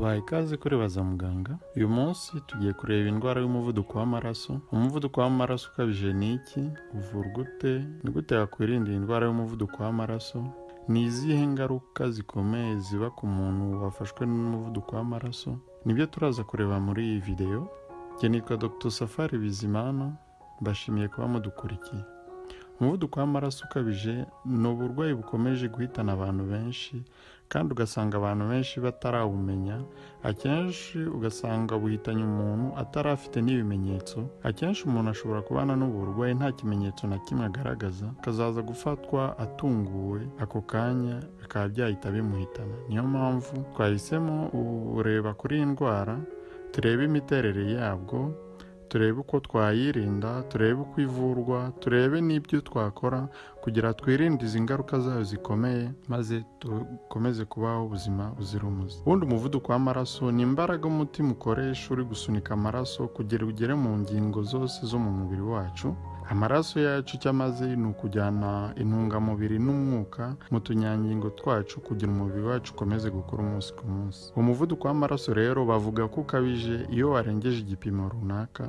tubaha ikaze kuri baza muganga. Uyu munsi tugiye kureba indwara y'umuvuduko w'amaraso. Umuvuduko w'amaraso ukabije ni iki? Uvurwa ute ni gute wakwirinda iyi ndwara y'umuvuduko w'amaraso? Ni izihe ngaruka zikomeye ziba ku muntu wafashwe n'umuvuduko w'amaraso? Nibyo turaza kureba muri iyi videwo njye dr. Safari bizimana. Mbashimiye kuba mudukurikiye. Umuvuduko w'amaraso ukabije ni uburwayi bukomeje guhitana abantu benshi. Kandi ugasanga abantu benshi batarawumenya akenshi ugasanga buhitanye umuntu atari afite n'ibimenyetso. Akenshi umuntu ashobora kubana n'ubu burwayi nta kimenyetso na kimwe agaragaza akazaza gufatwa atunguwe ako kanya bikaba byahita bimuhitana. Niyo mpamvu twahisemo ureba kuri iyi ndwara turebe imiterere yabwo turebe uko twayirinda turebe uko ivurwa turebe n'ibyo twakora kugira twirinde izi ngaruka zayo zikomeye maze dukomeze kubaho ubuzima buzira umuze. Ubundi umuvuduko w'amaraso ni imbaraga umutima ukoresha uri gusunika amaraso kugira ugere mu ngingo zose zo mu mubiri wacu amaraso yacu icyo amaze ni ukujyana intungamubiri n'umwuka mu tunyangingo twacu kugira umubiri wacu ukomeze gukora umunsi ku munsi. Umuvuduko w'amaraso rero bavuga ko ukabije iyo warengeje igipimo runaka.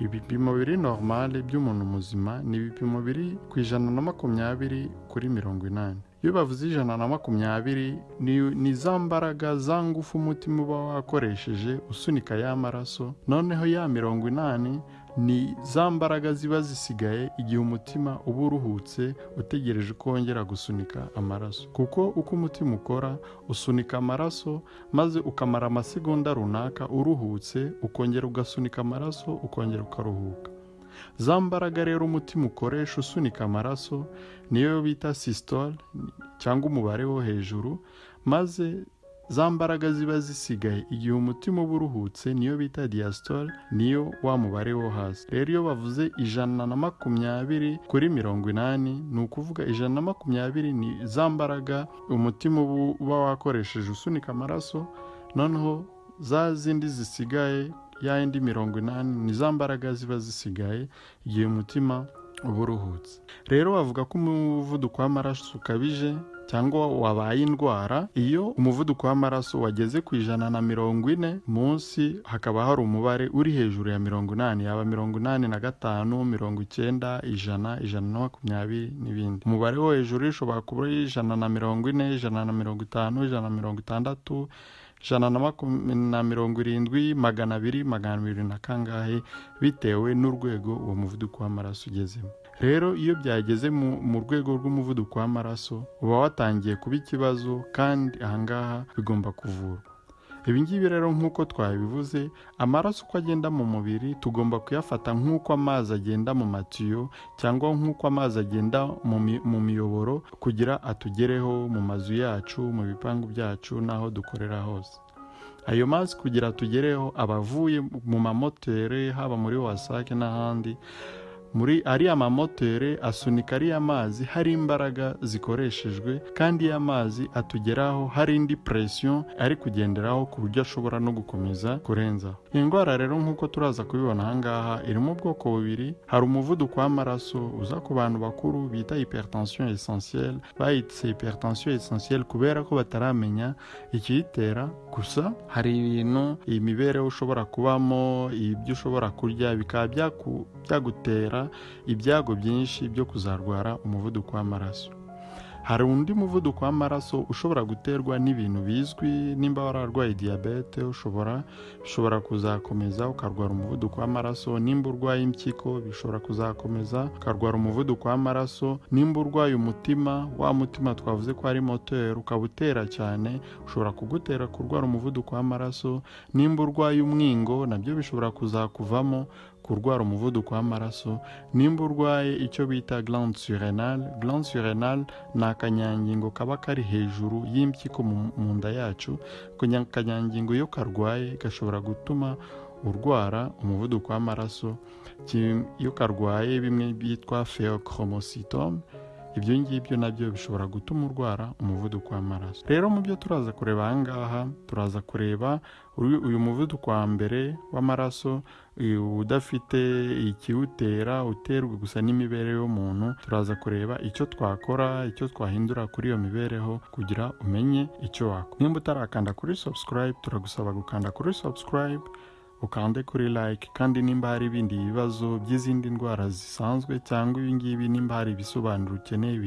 Ibipimo biri normale by'umuntu muzima ni ibipimo biri ku ijana na makumyabiri kuri mirongo inani. Iyo bavuze ijana na makumyabiri ni za mbaraga za ngufu umutima uba wakoresheje usunika ya maraso. Noneho ya mirongo inani ni za mbaraga ziba zisigaye igihe umutima uba uruhutse utegereje ko wongera gusunika amaraso. Kuko uko umutima ukora usunika amaraso maze ukamara amasegonda runaka uruhutse ukongera ugasunika amaraso ukongera ukaruhuka. Za mbaraga rero umutima ukoresha usunika amaraso niyo bita systole cyangwa umubare wo hejuru maze za mbaraga ziba zisigaye. Igihe umutima uba uruhutse niyo bita diastole niyo wa mubare wo hasi. Rero iyo bavuze ijana na makumyabiri kuri mirongo inani ni ukuvuga ijana na makumyabiri ni za mbaraga umutima uba wakoresheje usunika amaraso noneho za zindi zisigaye ya yindi mirongo inani ni za mbaraga ziba zisigaye igihe umutima uba uruhutse rero bavuga ko umuvuduko w'amaraso ukabije cyangwa wabaye indwara iyo umuvuduko w'amaraso wageze ku ijana na mirongo ine munsi hakaba hari umubare uri hejuru ya mirongo inani. Yaba mirongo inani na gatanu mirongo icyenda ijana ijana na makumyabiri n'ibindi. Umubare wo hejuru ushobora kuba uri ijana na mirongo ine ijana na mirongo itanu ijana na mirongo itandatu ijana na mirongo irindwi magana abiri magana abiri na kangahe bitewe n'urwego uwo muvuduko w'amaraso ugezemo. Rero iyo byageze mu rwego rw'umuvuduko w'amaraso uba watangiye kuba ikibazo kandi ahangaha bigomba kuvurwa. Ibingibi rero nk'uko twabivuze amaraso uko agenda mu mubiri tugomba kuyafata nk'uko amazi agenda mu matiyo cyangwa nk'uko amazi agenda mu miyoboro kugira atugereho mu mazu yacu mu bipangu byacu n'aho dukorera hose. Ayo mazi kugira atugereho aba avuye mu mamoteri haba muri wasake n'ahandi muri ariya mamoteri asunika ariya mazi hari imbaraga zikoreshejwe kandi ya mazi atugeraho hari indi presiyo ari kugenderaho ku buryo ashobora no gukomeza kurenzaho iyi ndwara rero nk'uko turaza kubibona ahangaha irimo ubwoko bubiri. Hari umuvuduko w'amaraso uza ku bantu bakuru bita hypertension essentielle. Bayitse hypertension essentielle kubera ko bataramenya ikiyitera. Gusa hari ibintu iyi mibereho ushobora kubamo ibyo ushobora kurya bikaba byagutera ibyago byinshi byo kuzarwara umuvuduko w'amaraso. Hari undi muvuduko w'amaraso ushobora guterwa n'ibintu bizwi nimba wararwaye diyabete ushobora bishobora kuzakomeza ukarwara umuvuduko w'amaraso. Nimba urwaye impyiko bishobora kuzakomeza ukarwara umuvuduko w'amaraso. Nimba urwaye umutima wa mutima twavuze ko ari moteri ukaba utera cyane ushobora kugutera kurwara umuvuduko w'amaraso. Nimba urwaye umwingo na byo bishobora kuzakuvamo kurwara umuvuduko w'amaraso. Nimba urwaye icyo bita glande surrenale glande surrenale ni akanyangingo kaba kari hejuru y'impyiko mu nda yacu akanyangingo iyo karwaye gashobora gutuma urwara umuvuduko w'amaraso. Iyo karwaye bimwe byitwa pheochromocytome ibyo ngibyo na byo bishobora gutuma urwara umuvuduko w'amaraso. Rero mu byo turaza kureba aha ngaha turaza kureba uyu muvuduko wa mbere w'amaraso udafite ikiwutera uterwa gusa n'imibereho y'umuntu turaza kureba icyo twakora icyo twahindura kuri iyo mibereho kugira umenye icyo wakora. Nimba utarakanda kuri subscribe turagusaba gukanda kuri subscribe ukande kuri like kandi nimba hari ibindi bibazo by'izindi ndwara zisanzwe cyangwa ibingibi nimba hari ibisobanuro ukeneye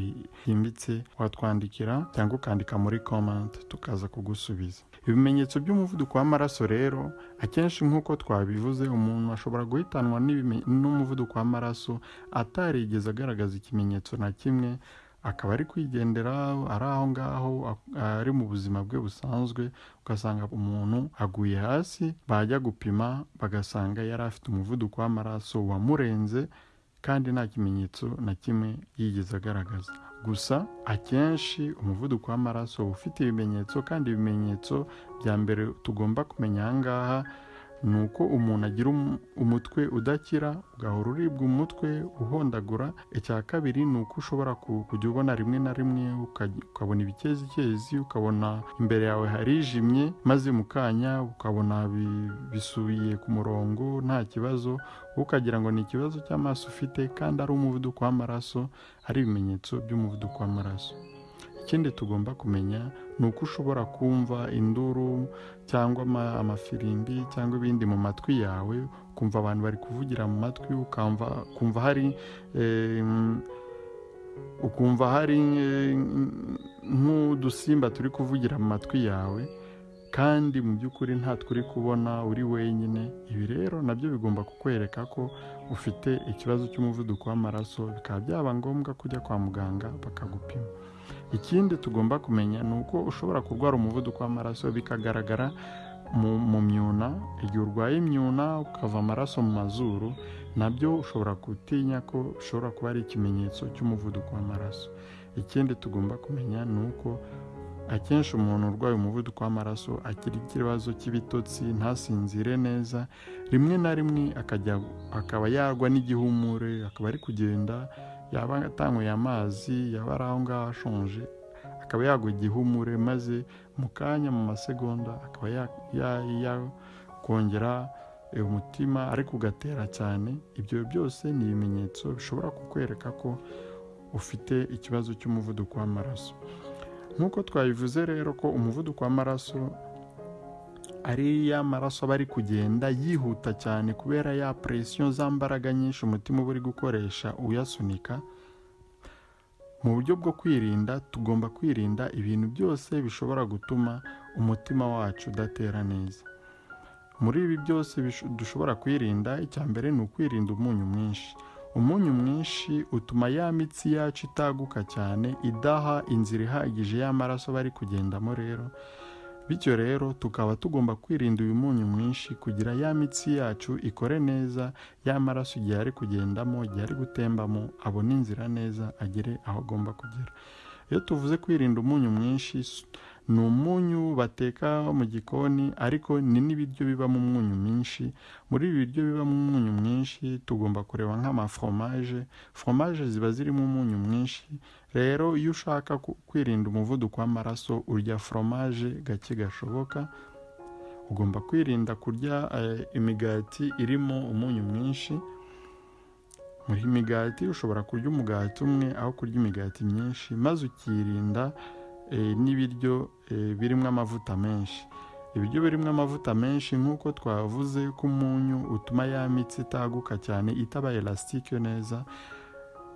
byimbitse watwandikira cyangwa ukandika muri comment tukaza kugusubiza. Ibimenyetso by'umuvuduko w'amaraso rero akenshi nk'uko twabivuze umuntu ashobora guhitanwa n'umuvuduko w'amaraso atarigeze agaragaza ikimenyetso na kimwe akaba ari kwigendera ari aho ngaho ari mu buzima bwe busanzwe ugasanga umuntu aguye hasi bajya gupima bagasanga yari afite umuvuduko w'amaraso wamurenze kandi nta kimenyetso na kimwe yigeze agaragaza. Gusa akenshi umuvuduko w'amaraso ufite ibimenyetso kandi ibimenyetso bya mbere tugomba kumenya aha ngaha ni uko umuntu agira umutwe udakira ugahora uribwa umutwe uhondagura. Icya kabiri ni uko ushobora kujya ubona rimwe na rimwe ukabona ibikezikezi ukabona imbere yawe harijimye maze mu kanya ukabona bisubiye ku murongo nta kibazo. Ukagira ngo ni ikibazo cy'amaso ufite kandi ari umuvuduko w'amaraso ari ibimenyetso by'umuvuduko w'amaraso. Ikindi tugomba kumenya ni uko ushobora kumva induru cyangwa amafirimbi cyangwa ibindi mu matwi yawe ukumva abantu bari kuvugira mu matwi ukumva hari ukumva hari nk'udusimba turi kuvugira mu matwi yawe kandi mu by'ukuri nta turi kubona uri wenyine. Ibi rero na byo bigomba kukwereka ko ufite ikibazo cy'umuvuduko w'amaraso bikaba byaba ngombwa kujya kwa muganga bakagupima. Ikindi tugomba kumenya ni uko ushobora kurwara umuvuduko w'amaraso bikagaragara mu myuna. Igihe urwaye imyuna ukava amaraso mu mazuru na byo ushobora gutinya ko ushobora kuba ari ikimenyetso cy'umuvuduko w'amaraso. Ikindi tugomba kumenya ni uko akenshi umuntu urwaye umuvuduko w'amaraso agira ikibazo cy'ibitotsi ntasinzire neza rimwe na rimwe akaba yagwa n'igihumure akaba ari kugenda yaba atanyweye amazi yaba ari aho ngaho ashonje akaba yagwa igihumure maze mu kanya mu masegonda akaba yakongera umutima ariko ugatera cyane. Ibyo byose ni ibimenyetso bishobora kukwereka ko ufite ikibazo cy'umuvuduko w'amaraso. Nk'uko twabivuze rero ko umuvuduko w'amaraso ari ya maraso aba ari kugenda yihuta cyane kubera ya presiyo za mbaraga nyinshi umutima uba uri gukoresha uyasunika mu buryo bwo kwirinda tugomba kwirinda ibintu byose bishobora gutuma umutima wacu udatera neza. Muri ibi byose dushobora kwirinda icya mbere ni ukwirinda umunyu mwinshi. Umunyu mwinshi utuma ya mitsi yacu itaguka cyane idaha inzira ihagije y'amaraso bari kugendamo rero bityo rero tukaba tugomba kwirinda uyu munyu mwinshi kugira ya mitsi yacu ikore neza ya maraso igihe ari kugendamo igihe ari gutembamo abone inzira neza agere aho agomba kugera. Iyo tuvuze kwirinda umunyu mwinshi ni umunyu bateka mu gikoni ariko ni n'ibiryo bibamo umunyu mwinshi. Muri ibi biryo bibamo umunyu mwinshi tugomba kureba nk'amaforomaje foromaje ziba zirimo umunyu mwinshi rero iyo ushaka kwirinda umuvuduko w'amaraso urya foromaje gake gashoboka ugomba kwirinda kurya imigati irimo umunyu mwinshi. Muri imigati ushobora kurya umugati umwe aho kurya imigati myinshi maze ukirinda n'ibiryo birimo amavuta menshi. Ibiryo birimo amavuta menshi nk'uko twavuze ko umunyu utuma ya mitsi itaguka cyane itaba elasitike neza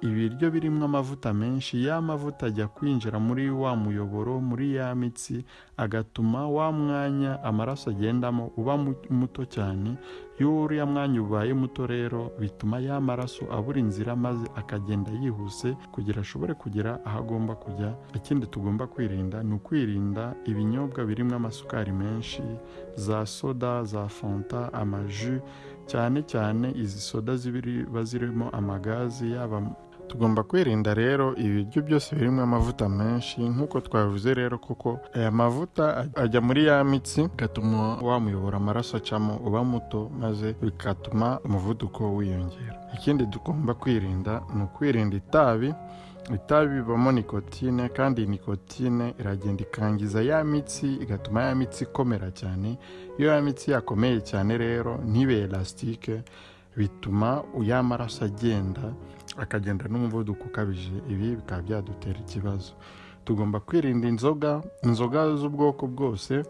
ibiryo birimo amavuta menshi ya mavuta ajya kwinjira muri wa muyoboro muri ya mitsi agatuma wa mwanya amaraso agendamo uba muto cyane. Iyo uriya mwanya ubaye muto rero bituma ya maraso abura inzira maze akagenda yihuse kugira ashobore kugera aho agomba kujya. Ikindi tugomba kwirinda ni ukwirinda ibinyobwa birimo amasukari menshi za soda za fanta amaji cyane cyane izi soda ziba zirimo amagazi yaba tugomba kwirinda rero ibiryo byose birimo amavuta menshi nk'uko twavuze rero kuko aya mavuta ajya muri ya mitsi bigatuma wamuyobora amaraso acamo uba muto maze bigatuma umuvuduko wiyongera. Ikindi tugomba kwirinda ni ukwirinda itabi itabi bibamo nikotine kandi nikotine iragenda ikangiza ya mitsi igatuma ya mitsi ikomera cyane. Iyo ya mitsi yakomeye cyane rero ntibe elasitike bituma ya maraso agenda akagenda n'umuvuduko ukabije ibi bikaba byadutera ikibazo. Tugomba kwirinda inzoga inzoga z'ubwoko bwose.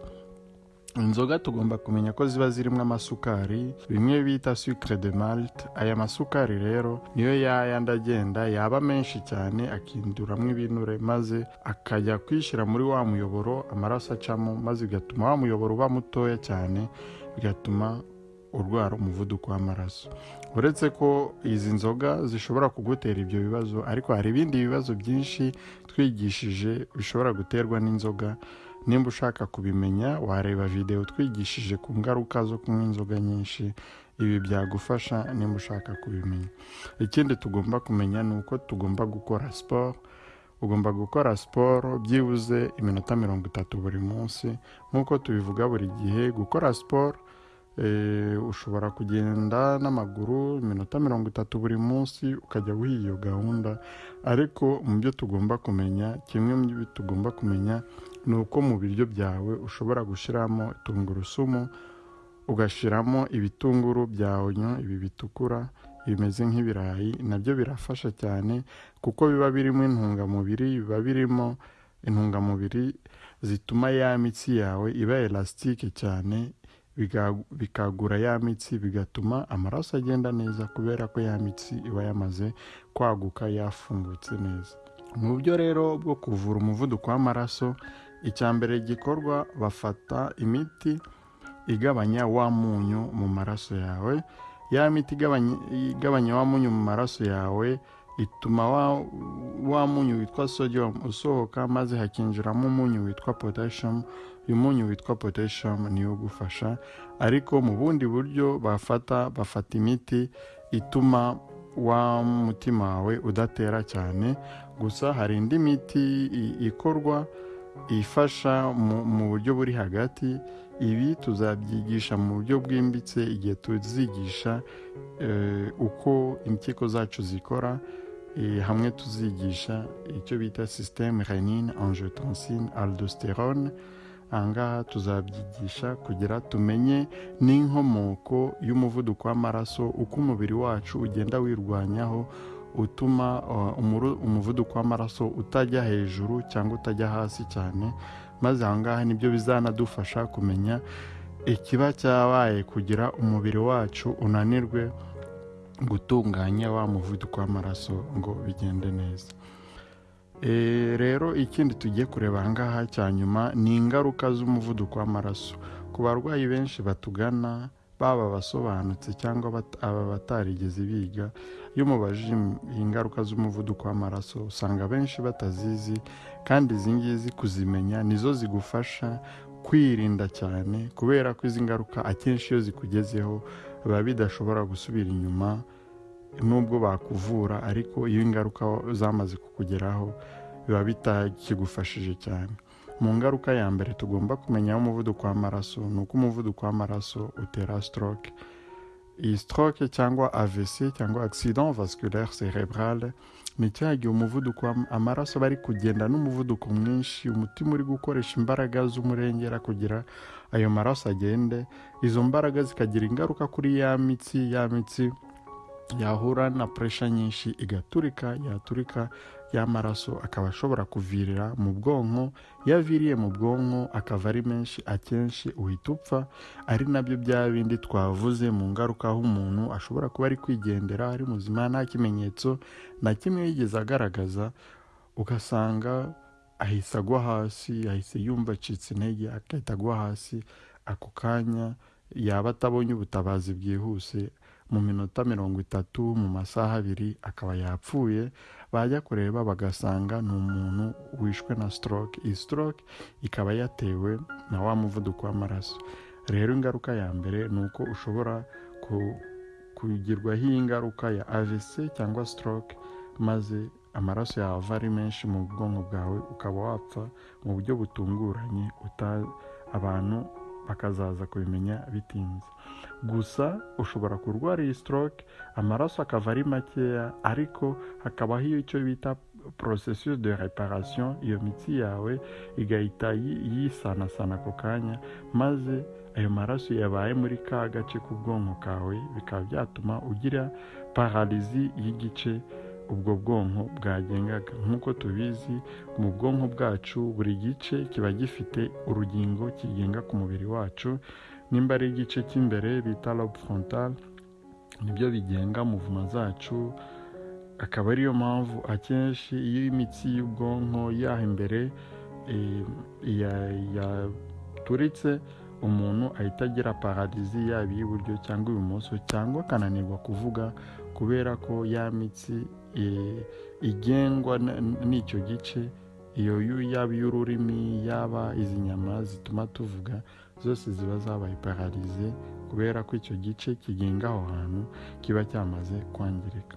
Inzoga tugomba kumenya ko ziba zirimo amasukari bimwe bita sucre de malte aya masukari rero niyo yayandi agenda yaba menshi cyane akinduramo ibinure maze akajya kwishyira muri wa muyoboro amaraso acamo maze bigatuma wa muyoboro uba mutoya cyane bigatuma urwara umuvuduko w'amaraso. Uretse ko izi nzoga zishobora kugutera ibyo bibazo ariko hari ibindi bibazo byinshi twigishije bishobora guterwa n'inzoga. Nimba ushaka kubimenya wareba videwo twigishije ku ngaruka zo kunywa inzoga nyinshi. Ibi byagufasha nimba ushaka kubimenya. Ikindi tugomba kumenya ni uko tugomba gukora siporo ugomba gukora siporo byibuze iminota mirongo itatu buri munsi. Nk'uko tubivuga buri gihe gukora siporo ushobora kugenda n'amaguru iminota mirongo itatu buri munsi ukajya wiha iyo gahunda. Ariko mu byo tugomba kumenya kimwe mu byo tugomba kumenya ni uko mu biryo byawe ushobora gushyiramo tungurusumu ugashyiramo ibitunguru bya onyo ibi bitukura bimeze nk'ibirayi na byo birafasha cyane kuko biba birimo intungamubiri biba birimo intungamubiri zituma ya mitsi yawe iba elasitike cyane bikagura ya mitsi bigatuma amaraso agenda neza kubera ko ya mitsi iba yamaze kwaguka yafungutse neza. Mu buryo rero bwo kuvura umuvuduko w'amaraso icya mbere gikorwa bafata imiti igabanya wa munyu mu maraso yawe. Ya miti igabanya wa munyu mu maraso yawe ituma wa munyu witwa sodium usohoka maze hakinjiramo umunyu witwa potassium uyu munyu witwa potassium niwo ugufasha ariko mu bundi buryo bafata bafata imiti ituma wa mutima wawe udatera cyane. Gusa hari indi miti ikorwa ifasha mu buryo buri hagati. Ibi tuzabyigisha mu buryo bwimbitse igihe tuzigisha uko impyiko zacu zikora. Hamwe tuzigisha icyo bita sisiteme renine angiotensine aldosterone. Ahangaha tuzabyigisha kugira tumenye n'inkomoko y'umuvuduko w'amaraso uko umubiri wacu ugenda wirwanyaho utuma umuvuduko w'amaraso utajya hejuru cyangwa utajya hasi cyane maze ahangaha ni byo bizanadufasha kumenya ikiba cyabaye kugira umubiri wacu unanirwe gutunganya wa muvuduko w'amaraso ngo bigende neza. Rero ikindi tugiye kureba ahangaha cya nyuma ni ingaruka z'umuvuduko w'amaraso. Ku barwayi benshi batugana baba abasobanutse cyangwa aba batarigeze biga iyo mubajije ingaruka z'umuvuduko w'amaraso usanga benshi batazizi kandi izi ngizi kuzimenya nizo zigufasha kwirinda cyane kubera ko izi ngaruka akenshi iyo zikugezeho biba bidashobora gusubira inyuma nubwo bakuvura ariko iyo ingaruka zamaze kukugeraho biba bitakigufashije cyane. Mu ngaruka ya mbere tugomba kumenya umuvuduko w'amaraso ni uko umuvuduko w'amaraso utera stroke. Iyi stroke cyangwa AVC cyangwa accident vasculaire cerebrale ni cya gihe umuvuduko amaraso bari kugenda n'umuvuduko mwinshi umutima uri gukoresha imbaraga z'umurengera kugira ayo maraso agende izo mbaraga zikagira ingaruka kuri ya mitsi ya mitsi yahura na puresha nyinshi igaturika yaturika y'amaraso akaba ashobora kuvirira mu bwonko iyo aviriye mu bwonko akava ari menshi akenshi uhita upfa ari na byo bya bindi twavuze mu ngaruka aho umuntu ashobora kuba ari kwigendera ari muzima nta kimenyetso na kimwe yigeze agaragaza ugasanga ahise agwa hasi ahise yumva acitse intege agahita agwa hasi ako kanya yaba atabonye ubutabazi bwihuse mu minota mirongo itatu mu masaha abiri akaba yapfuye bajya kureba bagasanga ni umuntu wishwe na stroke. Iyi stroke ikaba yatewe na wa muvuduko w'amaraso. Rero ingaruka ya mbere ni uko ushobora kugirwaho ingaruka ya AVC cyangwa stroke maze amaraso yawe ava ari menshi mu bwonko bwawe ukaba wapfa mu buryo butunguranye abantu bakazaza kubimenya bitinze. Gusa ushobora kurwara iyi stroke amaraso akava ari makeya ariko hakabaho icyo bita processus de reparation iyo mitsi yawe igahita yi- yisanasana ako kanya maze ayo maraso yabaye muri ka gace k'ubwonko kawe bikaba byatuma ugira paralizi y'igice ubwo bwonko bwagengaga. Nk'uko tubizi mu bwonko bwacu buri gice kiba gifite urugingo kigenga ku mubiri wacu. Nimba ari igice cy'imbere bita lobe frontal ni byo bigenga muvuma zacu. Akaba ariyo mpamvu akenshi iyo imitsi y'ubwonko yaha imbere eh, ya- yaturitse umuntu ahita agira paradizi yaba iy'iburyo cyangwa ibumoso cyangwa akananirwa kuvuga kubera ko ya mitsi eh, igengwa n'icyo gice iyo yaba iy'ururimi yaba izi nyama zituma tuvuga zose ziba zabaye pararize kubera ko icyo gice kigenga aho hantu kiba cyamaze kwangirika.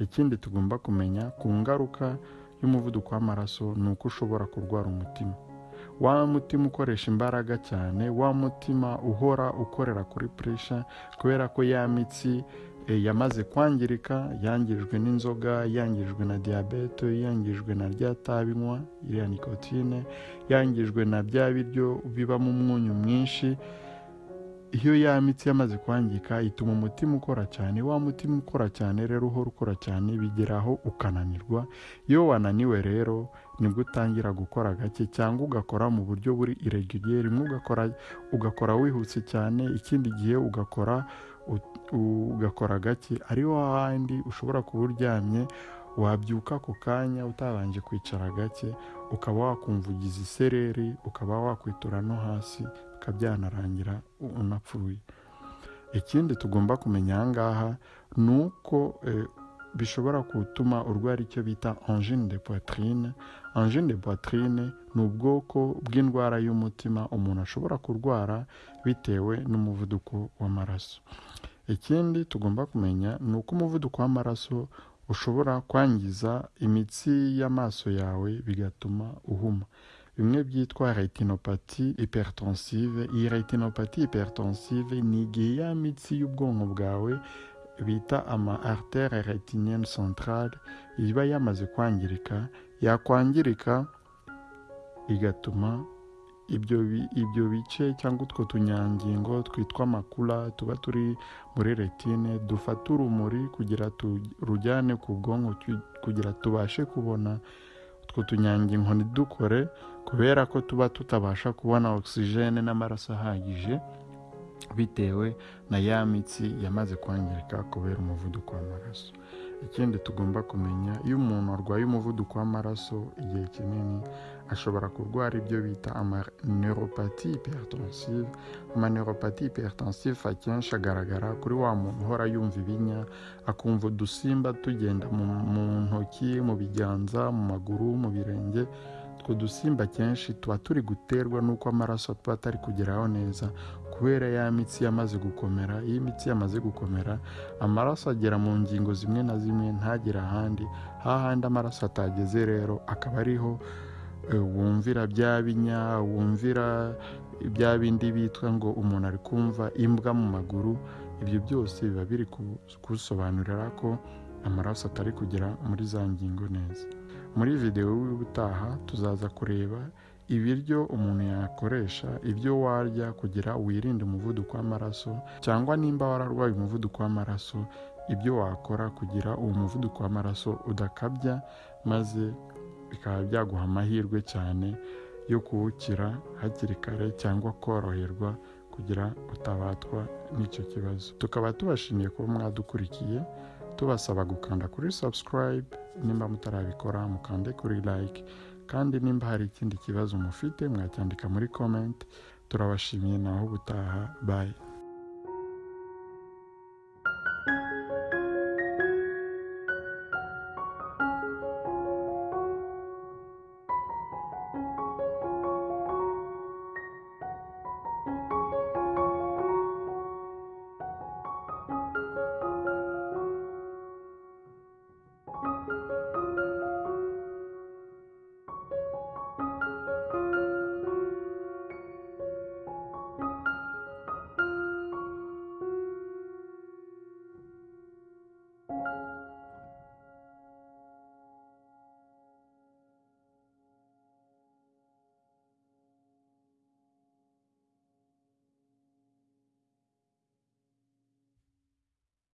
Ikindi tugomba kumenya ku ngaruka y'umuvuduko w'amaraso ni uko ushobora kurwara umutima. Wa mutima ukoresha imbaraga cyane wa mutima uhora ukorera kuri puresha kubera ko ya mitsi yamaze kwangirika yangijwe n'inzoga yangijwe na diyabete yangijwe na rya tabi nywa iriya nikotine yangijwe na bya biryo bibamo umunyu mwinshi. Iyo ya mitsi yamaze kwangika ituma umutima ukora cyane. Wa mutima ukora cyane rero uhora ukora cyane bigeraho ukananirwa. Iyo wananiwe rero ni bwo utangira gukora gake cyangwa ugakora mu buryo buri iregiriye rimwe ugakora ugakora wihuse cyane ikindi gihe ugakora ugakora gake ariho hahandi ushobora kuba uryamye wabyuka ako kanya utabanje kwicara gake ukaba wakumva ugize isereri ukaba wakwitura no hasi bikaba byanarangira unapfuye. Ikindi tugomba kumenya aha ngaha ni uko eh, bishobora gutuma urwara icyo bita angine de poitrine. Angine de poitrine ni ubwoko bw'indwara y'umutima umuntu ashobora kurwara bitewe n'umuvuduko w'amaraso. Ikindi tugomba kumenya ni uko umuvuduko w'amaraso ushobora kwangiza imitsi y'amaso yawe bigatuma uhuma. Bimwe byitwa retinopati hypertensive. Iyi retinopati hypertensive ni igihe ya mitsi y'ubwonko bwawe bita ama artere retinienne centrale iba yamaze kwangirika. Yakwangirika igatuma ibyo bi- ibyo bice cyangwa utwo tunyangingo twitwa makula tuba turi muri retine dufata urumuri kugira turujyane ku bwonko kugira tubashe kubona utwo tunyangingo ntidukore kubera ko tuba tutabasha kubona ogisijene n'amaraso ahagije bitewe na ya mitsi yamaze kwangirika kubera umuvuduko w'amaraso. Ikindi tugomba kumenya iyo umuntu arwaye umuvuduko w'amaraso igihe kinini ashobora kurwara ibyo bita amaneuropati hypertensive. Amaneuropati hypertensive akenshi agaragara kuri wa muntu uhora yumva ibinya akumva udusimba tugenda mu, ntoki mu biganza mu maguru mu birenge. Utwo dusimba kenshi tuba turi guterwa n'uko amaraso tuba atari kugeraho neza. Kubera ya mitsi yamaze gukomera iyo imitsi yamaze gukomera amaraso agera mu ngingo zimwe na zimwe ntagere ahandi. Hahandi amaraso atageze rero akaba ariho wumvira bya binya wumvira bya bindi bitwa ngo umuntu ari kumva imbwa mu maguru ibyo byose biba biri ku- kusobanurira ko amaraso atari kugera muri za ngingo neza. Muri videwo y'ubutaha tuzaza kureba ibiryo umuntu yakoresha ibyo warya kugira wirinde umuvuduko w'amaraso cyangwa nimba wararwaye umuvuduko w'amaraso ibyo wakora kugira uwo muvuduko w'amaraso udakabya maze bikaba byaguha amahirwe cyane yo kuwukira hakiri kare cyangwa koroherwa kugira utabatwa n'icyo kibazo. Tukaba tubashimiye kuba mwadukurikiye tubasaba gukanda kuri subscribe nimba mutarabikora mukande kuri like kandi nimba hari ikindi kibazo mufite mwacyandika muri comment. Turabashimiye naho ubutaha bye.